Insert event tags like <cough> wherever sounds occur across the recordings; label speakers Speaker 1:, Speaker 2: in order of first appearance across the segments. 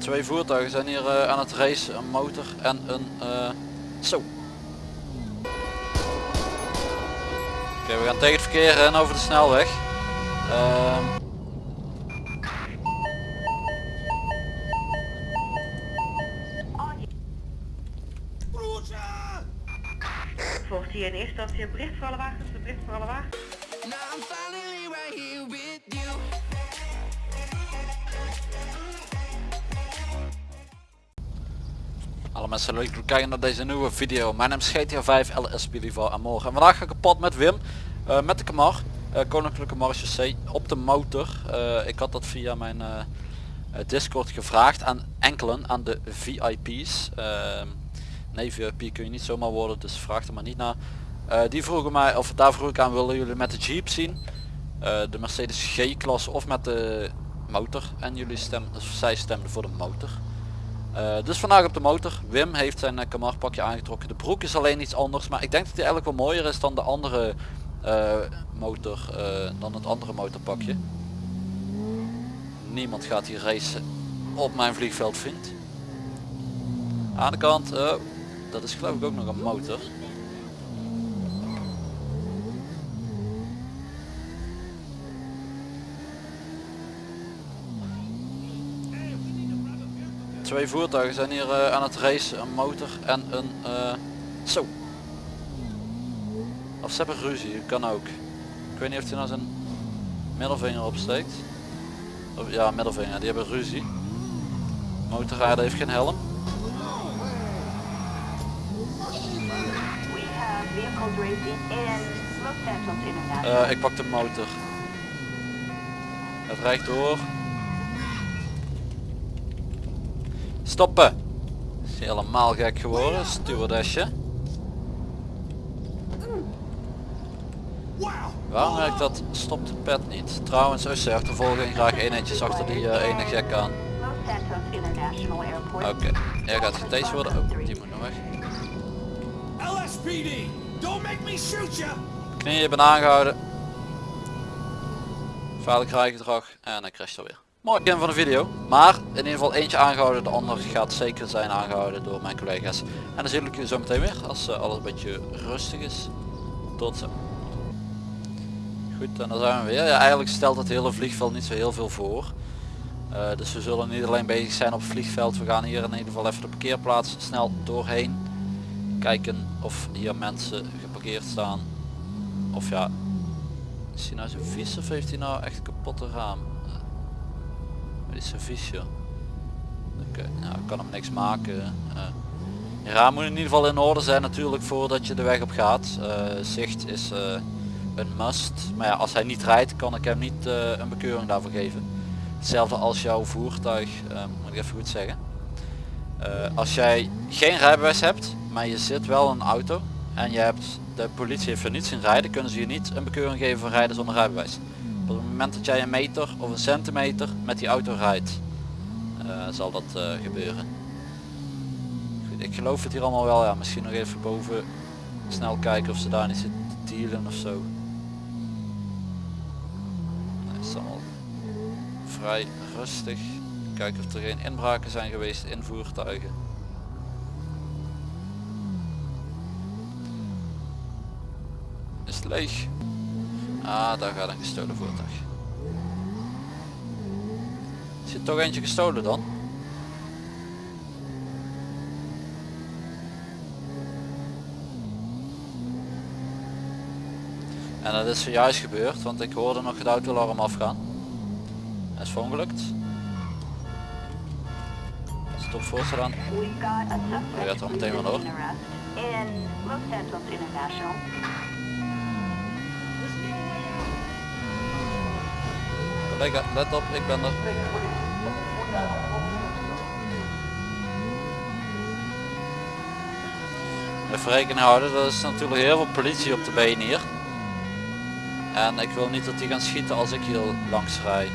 Speaker 1: Twee voertuigen zijn hier eh, aan het racen, een motor en een... eh, zo. Oké, we gaan tegen het verkeer en over de snelweg. Ehm,
Speaker 2: Volgt hier in eerste instantie een bericht voor alle wagens, een bericht voor alle wagens.
Speaker 1: Mensen leuk kijken naar deze nieuwe video. Mijn naam is GTA 5 LSP en morgen. En vandaag ga ik op pad met Wim. eh, met de Camar. eh, Koninklijke Marechaussee op de motor. Eh, ik had dat via mijn Discord gevraagd aan enkelen, aan de VIP's. Ehm, nee, VIP kun je niet zomaar worden, dus vraag er maar niet naar. Die vroegen mij, of daar vroeg ik aan, willen jullie met de Jeep zien? De Mercedes G-klasse of met de motor? En jullie dus zij stemden voor de motor. Eh, dus vandaag op de motor. Wim heeft zijn uh, aangetrokken. De broek is alleen iets anders, maar ik denk dat hij eigenlijk wel mooier is dan de andere eh, motor, dan het andere motorpakje. Niemand gaat hier racen op mijn vliegveld vriend. Aan de kant, oh, dat is geloof ik ook nog een motor. Twee voertuigen zijn hier eh, aan het racen, een motor en een eh, zo. Of ze hebben ruzie, kan ook. Ik weet niet of hij nou zijn middelvinger opsteekt. Of, ja, middelvinger, die hebben ruzie. Motorrijder heeft geen helm. Eh, ik pak de motor. Het rijdt door. Stoppen! Is helemaal gek geworden, stewardessje. Waarom werkt dat stop de pet niet? Trouwens, OC achtervolging graag eenetjes achter die eh, ene gek aan. Oké, jij gaat getased worden. Oh, die moet nog weg.
Speaker 3: LSPD, don't make me shoot you!
Speaker 1: Knieën, je bent aangehouden. Vaarlijk rijgedrag en hij crasht alweer. Begin van de video. Maar in ieder geval eentje aangehouden, de ander gaat zeker zijn aangehouden door mijn collega's. En dan zie ik je zo meteen weer als eh, alles een beetje rustig is. Tot zo. Goed, en dan zijn we weer. Ja, eigenlijk stelt het hele vliegveld niet zo heel veel voor. Eh, dus we zullen niet alleen bezig zijn op het vliegveld. We gaan hier in ieder geval even de parkeerplaats snel doorheen. Kijken of hier mensen geparkeerd staan. Of ja, is hij nou zo vies of heeft hij nou echt kapotte raam? Is joh. Oké, nou ik kan hem niks maken. Uh, je raam moet in ieder geval in orde zijn natuurlijk voordat je de weg op gaat. Uh, zicht is een must. Maar ja, als hij niet rijdt kan ik hem niet een bekeuring daarvoor geven. Hetzelfde als jouw voertuig, moet ik even goed zeggen. als jij geen rijbewijs hebt, maar je zit wel in een auto en je hebt de politie heeft er niet zien rijden, kunnen ze je niet een bekeuring geven voor rijden zonder rijbewijs. Op het moment dat jij een meter of een centimeter met die auto rijdt, uh, zal dat uh, gebeuren. Ik geloof het hier allemaal wel, ja, misschien nog even boven snel kijken of ze daar niet zitten te dealen of zo. Het is allemaal vrij rustig. Kijken of er geen inbraken zijn geweest in voertuigen. is leeg. Ah, daar gaat een gestolen voertuig. Is er toch eentje gestolen dan? En dat is zojuist gebeurd, want ik hoorde nog het autoalarm afgaan. Hij is verongelukt. Stop voor dan. Hij gaat er meteen wel door. Let op, ik ben er. Even rekening houden, er is natuurlijk heel veel politie op de been hier. En ik wil niet dat die gaan schieten als ik hier langs rij.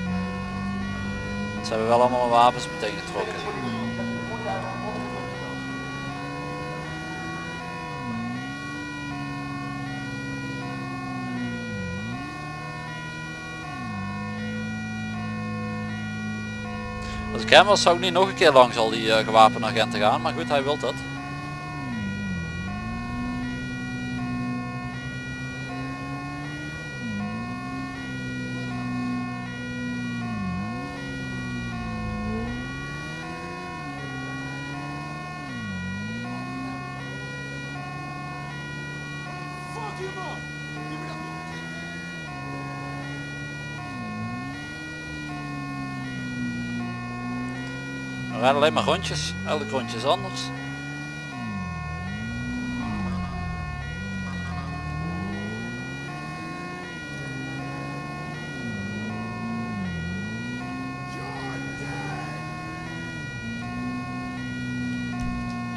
Speaker 1: Ze hebben wel allemaal wapens meteen getrokken. Als ik hem was zou ik niet nog een keer langs al die eh, gewapende agenten gaan. Maar goed, hij wil dat. We rijden alleen maar rondjes. Elk rondje is anders.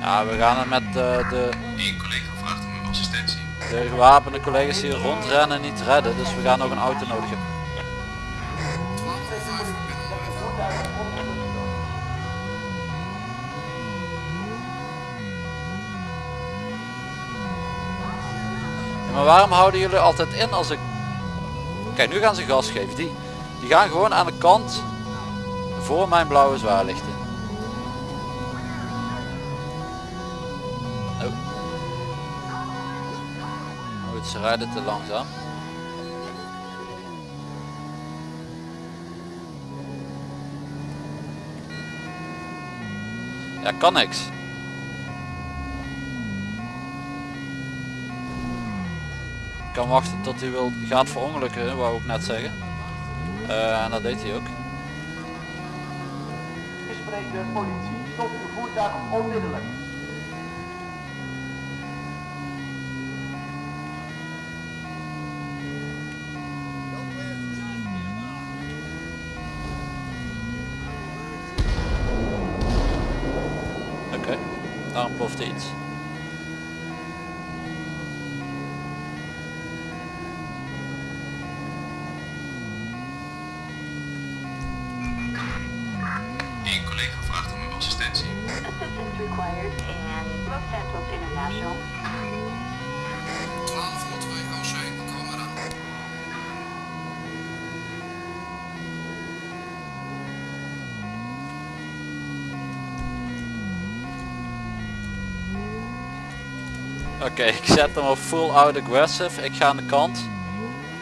Speaker 1: Ja, we gaan het met eh, de,
Speaker 4: assistentie.
Speaker 1: de gewapende collega's hier rondrennen niet redden. Dus we gaan nog een auto nodig hebben. Maar waarom houden jullie altijd in als ik... Kijk, nu gaan ze gas geven. Die, die gaan gewoon aan de kant voor mijn blauwe zwaarlichten. Oh. Goed, ze rijden te langzaam. Ja, kan niks. Kan wachten tot hij wil, gaat verongelukken, wou ik net zeggen. Eh, en dat deed hij ook.
Speaker 5: Ik spreek de politie. Stop uw voertuig onmiddellijk.
Speaker 1: Oké, daar ontplofte iets. Oké, ik zet hem op full out aggressive. Ik ga aan de kant.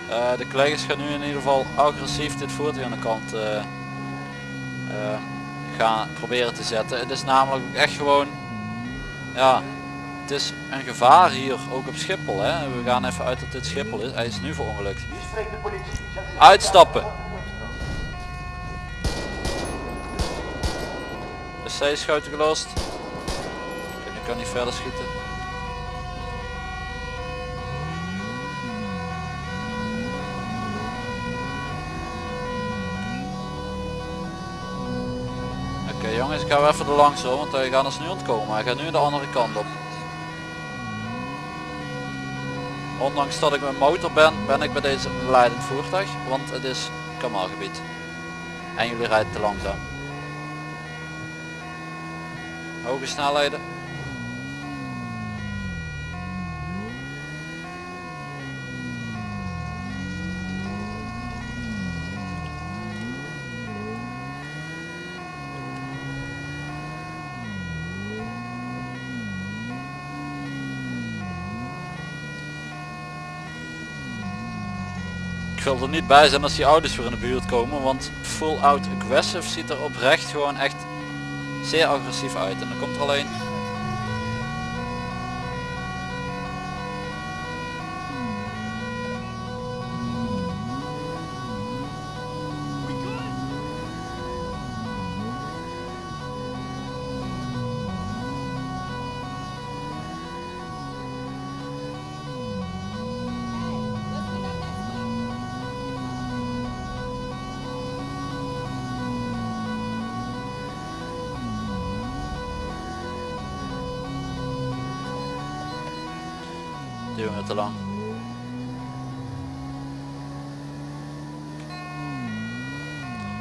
Speaker 1: Eh, de collega's gaan nu in ieder geval agressief dit voertuig aan de kant eh, eh, gaan proberen te zetten. Het is namelijk echt gewoon, ja, het is een gevaar hier ook op Schiphol. Hè. We gaan even uit dat dit Schiphol is. Hij is nu verongelukt. Uitstappen. De C-schoten gelost. Nu kan hij verder schieten. Ik ga even er langs hoor, want hij gaat ons nu ontkomen. Hij gaat nu de andere kant op. Ondanks dat ik met motor ben, ben ik bij deze leidend voertuig, want het is kamalgebied. En jullie rijden te langzaam. Hoge snelheden. Wil er niet bij zijn als die auto's weer in de buurt komen, want full out aggressive ziet er oprecht gewoon echt zeer agressief uit. En dan komt er alleen.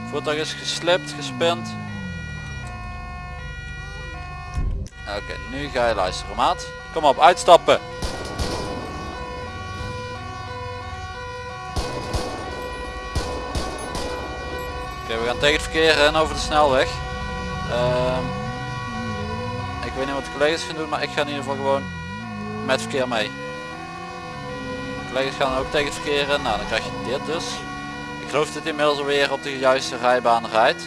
Speaker 1: Voertuig is geslipt, gespind. Oké, nu ga je luisteren maat. Kom op, uitstappen. Oké, we gaan tegen het verkeer in over de snelweg. Ehm, ik weet niet wat de collega's gaan doen, maar ik ga in ieder geval gewoon met verkeer mee. Collega's gaan ook tegen het verkeer. Nou, dan krijg je dit dus. Ik geloof dat hij inmiddels alweer op de juiste rijbaan rijdt.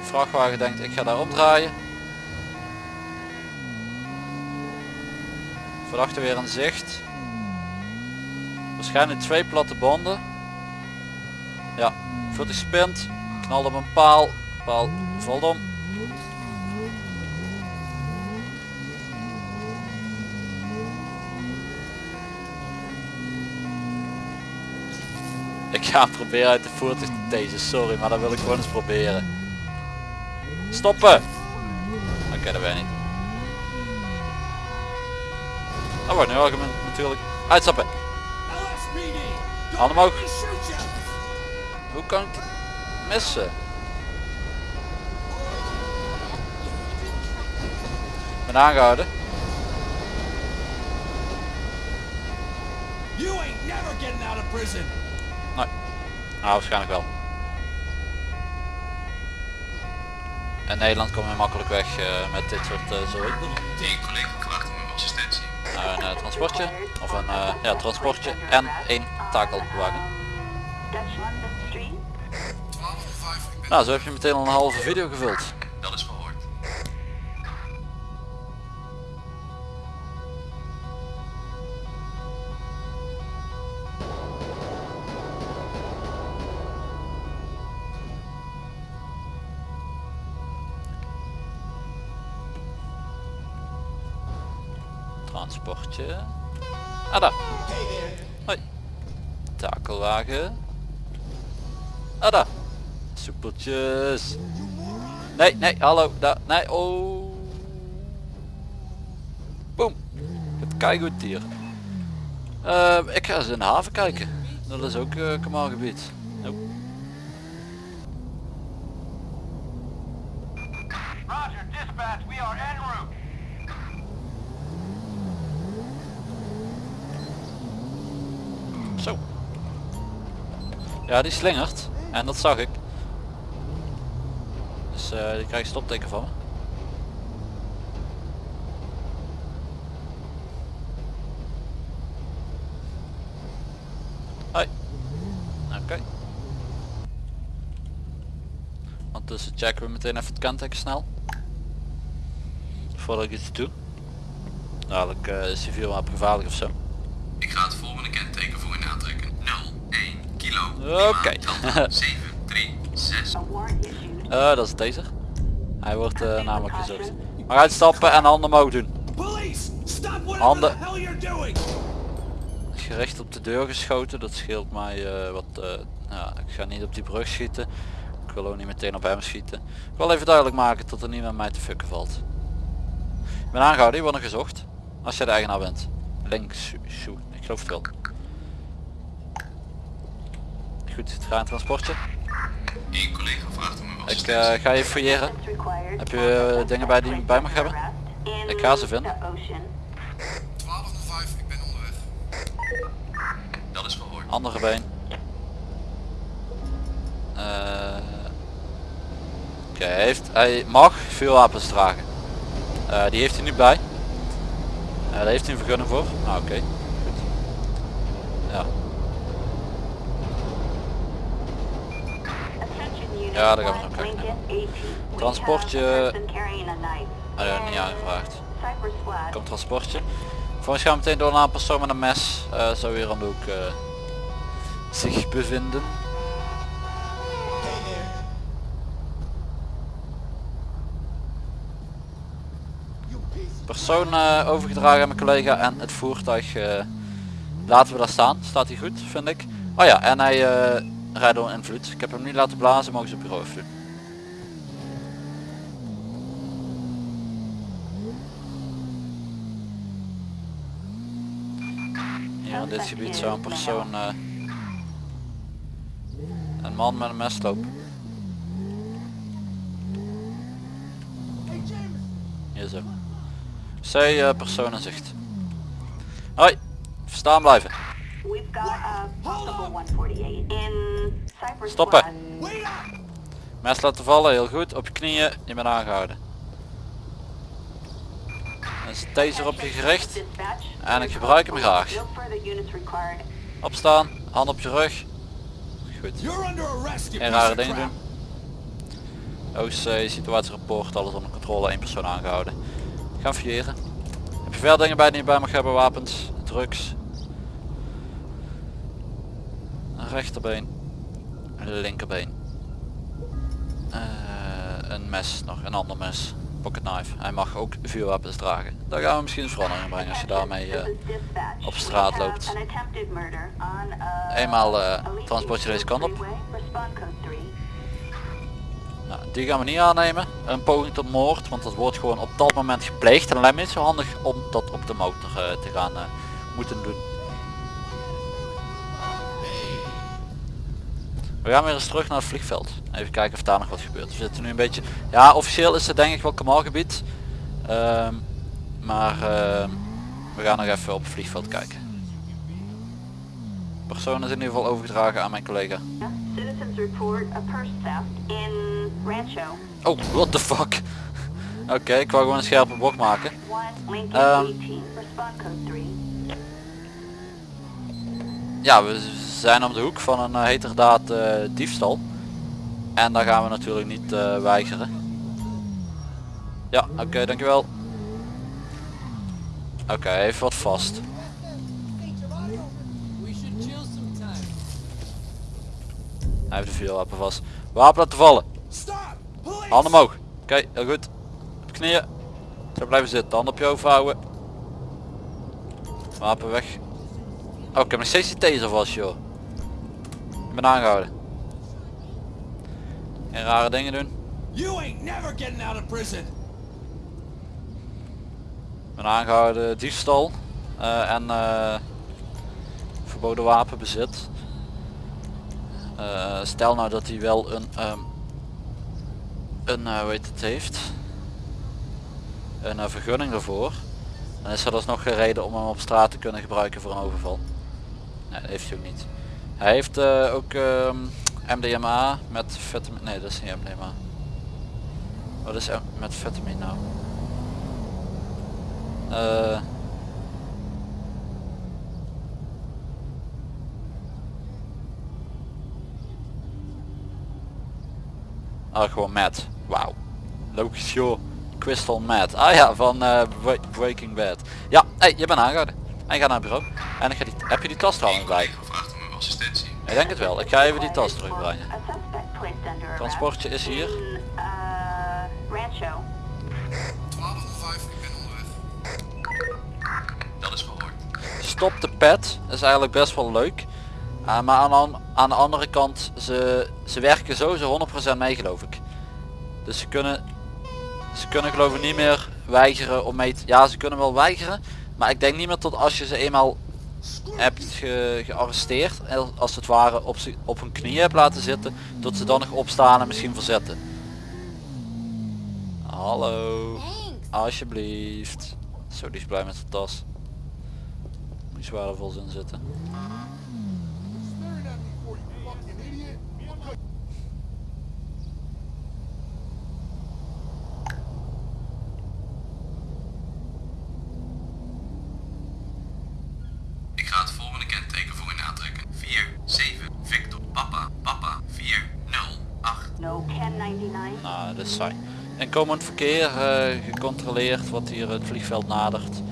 Speaker 1: De vrachtwagen denkt ik ga daar omdraaien. Verdachte weer in zicht. Waarschijnlijk twee platte banden. Ja, voet gespint. Knalt op een paal. Paal valt. Ik ga proberen uit de voertuig te deze, sorry, maar dat wil ik gewoon eens proberen. Stoppen! Oké, dat weet ik niet. Dat wordt nu argument natuurlijk. Uitstappen! Handen omhoog. Hoe kan ik missen? Ik ben aangehouden.
Speaker 3: You ain't never getting out of prison.
Speaker 1: Nou, waarschijnlijk wel. In Nederland kom je makkelijk weg eh, met dit soort uh, zooi.
Speaker 6: Tegen collega gewacht om assistentie.
Speaker 1: Nou, een eh, transportje, of een eh, ja, transportje en één takelwagen.
Speaker 7: Dutch London Street.
Speaker 6: 12 voor 5, ik ben...
Speaker 1: Nou, zo heb je meteen al een halve video gevuld. Transportje. Ah, daar. Hoi. Takelwagen. Ah, daar. Soepeltjes. Nee, nee, hallo. Daar. Nee, oh. Boom. Het keigoed hier. Eh, ik ga eens in de haven kijken. Dat is ook uh, gebied. Nope. Zo. Ja, die slingert. En dat zag ik. Dus eh, die krijgt stopteken van. Hoi. Oké. Ondertussen checken we meteen even het kenteken snel. Voordat ik iets doe. Dadelijk eh, is hij veel maar gevaarlijk of zo.
Speaker 6: Ik ga het volgende kenteken voor u aantrekken. 01
Speaker 1: Oké.
Speaker 6: 736.
Speaker 7: A warrant issued.
Speaker 1: Eh, dat is deze. Hij wordt eh, namelijk gezocht. Maar uitstappen en handen omhoog doen. Handen. Gericht op de deur geschoten, dat scheelt mij eh, wat... eh, ja, ik ga niet op die brug schieten. Ik wil ook niet meteen op hem schieten. Ik wil even duidelijk maken dat er niet met mij te fucken valt. Ik ben aangehouden, je wordt nog gezocht. Als jij de eigenaar bent. Links, shoe, ik geloof het wel. Goed, het gaat een transportje.
Speaker 6: Eén collega vraagt om uw
Speaker 1: Ik eh, ga je fouilleren. Heb je, eh, dingen bij die je bij mag hebben? Ik ga ze vinden.
Speaker 7: the ocean.
Speaker 6: 12 voor 5, ik ben onderweg. Dat is verhoord.
Speaker 1: Andere been. Eh, Oké, hij heeft, hij mag veel wapens dragen. Die heeft hij nu bij. Daar heeft hij een vergunning voor. Nou oké, goed. Ja, daar gaan we nog kijken.
Speaker 7: Lincoln 18. We
Speaker 1: Transportje.
Speaker 7: have a person carrying a knife
Speaker 1: hij heeft niet aangevraagd. Komt transportje. Volgens gaan we meteen door naar een persoon met een mes. eh zo weer aan de hoek eh, zich bevinden. Persoon eh, overgedragen aan mijn collega en het voertuig laten we daar staan. Staat hij goed, vind ik. Oh ja, en hij door invloed. Ik heb hem niet laten blazen, mogen ze op bureau doen. Hier in dit gebied zou een persoon, eh, een man met een mes lopen. Hier zo. C eh, persoon zicht. Hoi, staan blijven.
Speaker 7: We've got a
Speaker 1: Stoppen. Mes laten vallen, heel goed. Op je knieën, je bent aangehouden. Een taser op je gericht. En ik gebruik hem graag. Opstaan, hand op je rug. Goed. Geen rare dingen doen. OC, situatierapport, alles onder controle, één persoon aangehouden. Gaan vieren. Heb je veel dingen bij die je bij mag hebben, wapens, drugs. Een rechterbeen. Een linkerbeen. Eh, een mes, nog een ander mes. Pocket knife. Hij mag ook vuurwapens dragen. Daar gaan we misschien een verandering in brengen als je daarmee eh, op straat loopt.
Speaker 7: uh,
Speaker 1: Eenmaal,
Speaker 7: Elite
Speaker 1: transport je deze kant op.
Speaker 7: Freeway. Respond code 3.
Speaker 1: Nou, die gaan we niet aannemen. Een poging tot moord, want dat wordt gewoon op dat moment gepleegd. En lijkt me niet zo handig om dat op de motor te gaan moeten doen. We gaan weer eens terug naar het vliegveld. Even kijken of daar nog wat gebeurt. We zitten nu een beetje... Ja, officieel is het denk ik wel kamalgebied. Ehm, maar ehm, we gaan nog even op het vliegveld kijken. Persoon is in ieder geval overgedragen aan mijn collega. Oh, what the fuck. <laughs> Oké, ik wou gewoon een scherpe bocht maken.
Speaker 7: 1 Lincoln
Speaker 1: Ehm.
Speaker 7: 18. Respond code 3.
Speaker 1: Ja, we zijn om de hoek van een uh, heterdaad eh, diefstal. En daar gaan we natuurlijk niet eh, weigeren. Ja, oké, dankjewel. Oké, even wat vast. Hij heeft de vuurwapen vast. Wapen laten vallen. Handen omhoog. Oké, heel goed. Op knieën. Zo blijven zitten. Handen op je hoofd houden. Wapen weg. Oh, ik heb nog steeds vast, joh. Ik ben aangehouden. Geen rare dingen doen.
Speaker 3: You ain't never getting out of prison.
Speaker 1: Ik ben aangehouden diefstal. eh, en eh, verboden wapenbezit. Eh, stel nou dat hij wel een, ehm, een heet het heeft. Een vergunning ervoor. Dan is er dus nog geen reden om hem op straat te kunnen gebruiken voor een overval. Nee, dat heeft hij ook niet. Hij heeft eh, ook ehm, MDMA met vitamine. Nee, dat is niet MDMA. Wat is M- met vitamine nou? Eh Ah, gewoon Matt. Wauw. Logisch joh. Crystal Matt. Ah ja, van Bre- Breaking Bad. Ja, hey, je bent aangehouden. En gaat naar het bureau. En ik ga die, heb je die tas trouwens bij?
Speaker 6: Assistentie.
Speaker 1: Ik denk het wel. Ik ga even die tas terugbrengen. Transportje is hier.
Speaker 7: uh, Rancho.
Speaker 6: 1205, ik ben onderweg. Dat is gehoord.
Speaker 1: Stop de pet is eigenlijk best wel leuk. Uh, maar aan, aan, aan de andere kant, ze, ze werken sowieso 100% mee geloof ik. Dus ze kunnen, ze kunnen geloof ik niet meer weigeren om mee te... Ja, ze kunnen wel weigeren. Maar ik denk niet meer tot als je ze eenmaal hebt ge, gearresteerd. en Als het ware op, ze- op hun knieën hebt laten zitten. Dat ze dan nog opstaan en misschien verzetten. Hallo. Alsjeblieft. Zo, die is blij met zijn tas. Moet je waardevol in zitten.
Speaker 6: Ik ga het volgende kenteken voor u aantrekken. 4, 7, Victor, Papa, Papa, 4, 0, 8.
Speaker 7: No 1099.
Speaker 1: Nou, dat is saai. Inkomend verkeer eh, gecontroleerd wat hier het vliegveld nadert.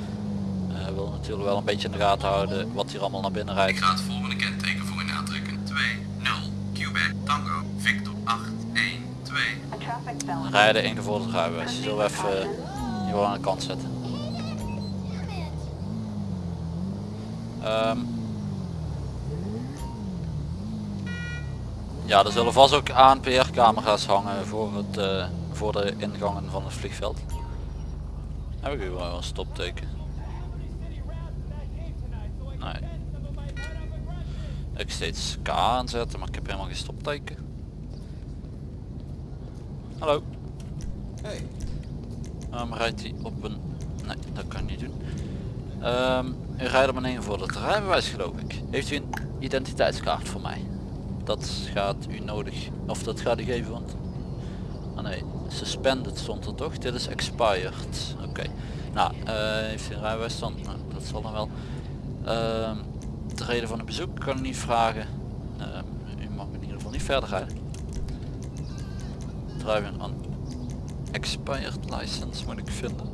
Speaker 1: Eh wil natuurlijk wel een beetje in de gaten houden wat hier allemaal naar binnen
Speaker 6: Ik
Speaker 1: rijdt.
Speaker 6: ga het volgende kenteken voor u aantrekken. 2, 0, Quebec, Tango, Victor, 8, 1, 2.
Speaker 7: A traffic felony.
Speaker 1: Rijden ingevorderd rijbewijs. Die zullen we even eh, hier aan de kant zetten. Ehm. ja, er zullen vast ook ANPR camera's hangen voor, het, voor de ingangen van het vliegveld. Heb ik hier wel een stopteken? Nee. Ik steeds K aanzetten, maar ik heb helemaal geen stopteken. Hallo.
Speaker 3: Hey,
Speaker 1: rijdt hij op een... Nee, dat kan niet doen. Ehm u rijdt op een ingevorderd rijbewijs geloof ik. Heeft u een identiteitskaart voor mij? Dat gaat u nodig. Of dat gaat u geven, want Ah nee, suspended stond er toch? Dit is expired. Oké. Nou, eh, heeft hij een rijbewijs dan? Nou, dat zal dan wel. Ehm, de reden van het bezoek kan ik niet vragen. Ehm, u mag in ieder geval niet verder rijden. Driving on expired license moet ik vinden.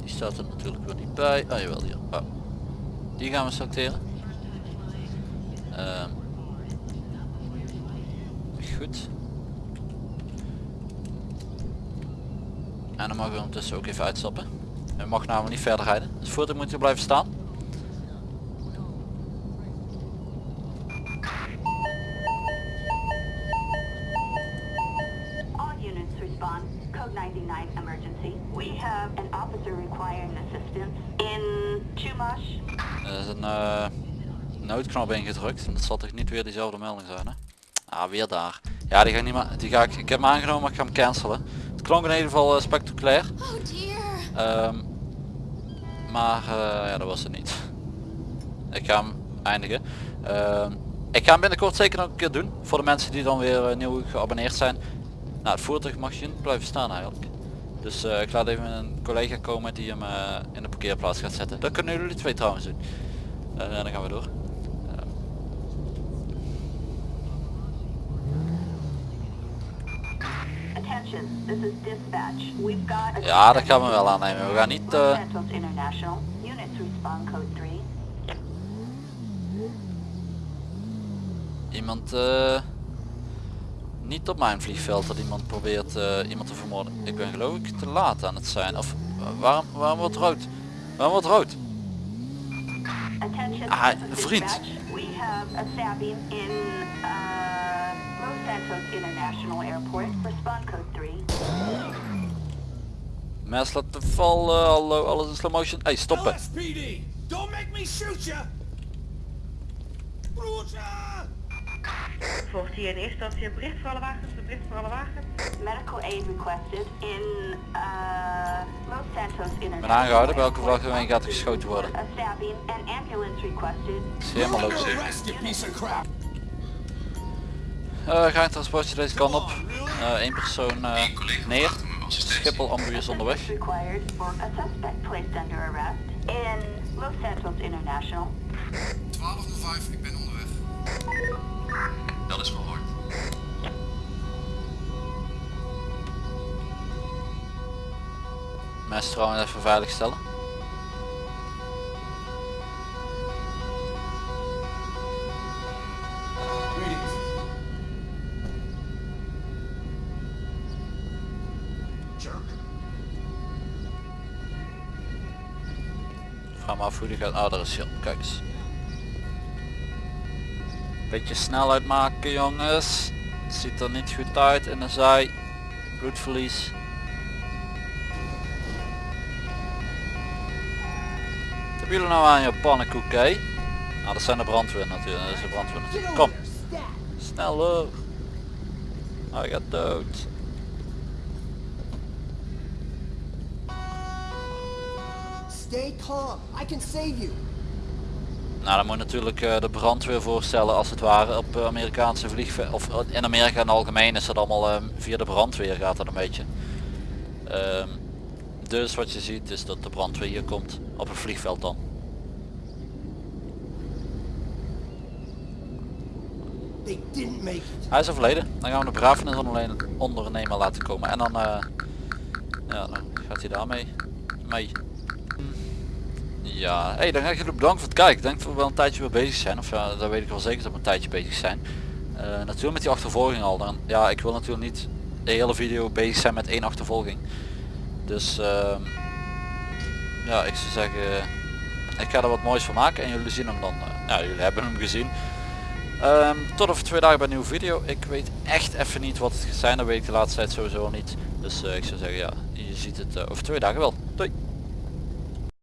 Speaker 1: Die staat er natuurlijk weer niet bij. Ah jawel hier. Oh. Die gaan we selecteren. Ehm. goed. En dan mogen we ondertussen ook even uitstappen. Hij mag namelijk niet verder rijden. Het voertuig moet hier blijven staan.
Speaker 7: All units respond. Code 99 emergency. We have an officer
Speaker 1: Er is een eh, noodknop ingedrukt. En dat zal toch niet weer diezelfde melding zijn hè? Ah, weer daar. Ja, die ga ik niet meer. Die ga ik, ik heb hem aangenomen, maar ik ga hem cancelen. Het klonk in ieder geval eh, spectaculair.
Speaker 8: Oh dear.
Speaker 1: Ehm, maar eh, ja, dat was het niet. Ik ga hem eindigen. Ehm, ik ga hem binnenkort zeker nog een keer doen. Voor de mensen die dan weer nieuw geabonneerd zijn. Nou, het voertuig mag hier niet blijven staan eigenlijk. Dus eh, ik laat even een collega komen die hem eh, in de parkeerplaats gaat zetten. Dat kunnen jullie twee trouwens doen. Eh, en dan gaan we door. Ja, dat gaan we wel aannemen. We gaan niet...
Speaker 7: Los
Speaker 1: eh,
Speaker 7: Santos International. Units respond code 3.
Speaker 1: iemand eh, niet op mijn vliegveld dat iemand probeert eh, iemand te vermoorden. Ik ben geloof ik te laat aan het zijn. Of eh, waarom, waarom wordt rood? Waarom wordt rood? Ah, vriend.
Speaker 7: dispatch. We have a stabbing in uh, Los Santos International Airport. Respond code 3.
Speaker 1: Mes laten vallen, hallo, alles in slow motion. Hey, stoppen.
Speaker 3: Don't make me shoot ya!
Speaker 2: Volgt hier in eerste instantie een bericht voor alle wagens, een bericht voor alle wagens.
Speaker 7: Medical aid requested in uh, Los Santos International.
Speaker 1: aangehouden. Welke erheen gaat er geschoten worden?
Speaker 7: A stabbing and ambulance requested.
Speaker 1: is helemaal! Uh, ga een transportje deze kant op. Eén persoon eh,
Speaker 6: Eén collega
Speaker 1: neer.
Speaker 6: verwacht me assistentie.
Speaker 1: Schiphol ambulance onderweg.
Speaker 7: Assistance required for a suspect placed under arrest in Los Santos International.
Speaker 6: 1205, ik ben onderweg. Dat is hard.
Speaker 1: Mes trouwens even veilig stellen. Vraag me af hoe die gaat. Ah. Kijk eens. Beetje snelheid maken jongens. Het ziet er niet goed uit in de zij. Bloedverlies. Wat hebben jullie nou aan je pannenkoek hè? Nou dat zijn de brandweer natuurlijk. Dat is de brandweer. Kom. Sneller. Hij gaat dood.
Speaker 4: Stay calm. I can save you.
Speaker 1: Nou, dan moet je natuurlijk eh, de brandweer voorstellen als het ware op eh, Amerikaanse vliegvelden. Of eh, in Amerika in het algemeen is dat allemaal via de brandweer gaat dat een beetje. Ehm, dus wat je ziet is dat de brandweer hier komt op een vliegveld dan. Hij is overleden. Dan gaan we de begrafenis ondernemer laten komen. En dan, ja, dan gaat hij daarmee mee. Ja, hey, dan ga ik jullie bedanken voor het kijken. Ik denk dat we wel een tijdje weer bezig zijn. Of ja, dat weet ik wel zeker dat we een tijdje bezig zijn. Eh, natuurlijk met die achtervolging al. Dan, ja, ik wil natuurlijk niet de hele video bezig zijn met één achtervolging. Dus ehm, ja, ik zou zeggen, ik ga er wat moois van maken en jullie zien hem dan. eh, ja, jullie hebben hem gezien. Ehm, tot over twee dagen bij een nieuwe video. Ik weet echt even niet wat het gaat zijn. Dat weet ik de laatste tijd sowieso niet. Dus eh, ik zou zeggen, ja, je ziet het over twee dagen wel. Doei!